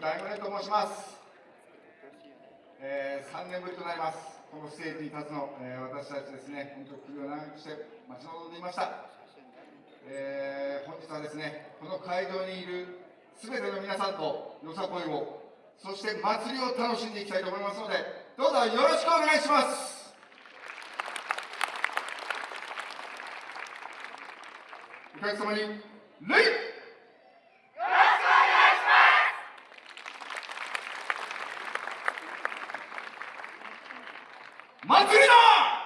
大五年と申します、えー、3年ぶりとなります。このステージに立つの、えー、私たちですね本当に首を長くして待ち望んでいました、えー、本日はですねこの会場にいるすべての皆さんとよさこいをそして祭りを楽しんでいきたいと思いますのでどうぞよろしくお願いします。お客様に礼祭りだ